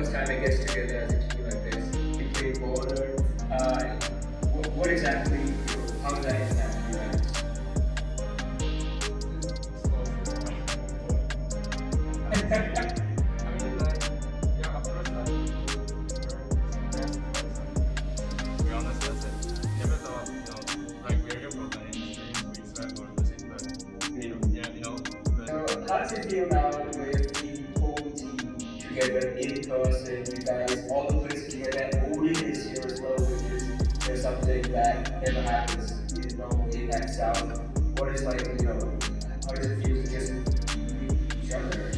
first time I guess together as a team like this, you play border. Uh, what, what exactly, So it feel with the whole team together in person? You guys all the places together. Odin is here as well, which is you something that never happens, you know, in that south. What is like, you know, how does it feel to just with each other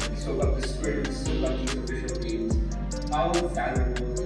know, we the script, soak up these official games. How valuable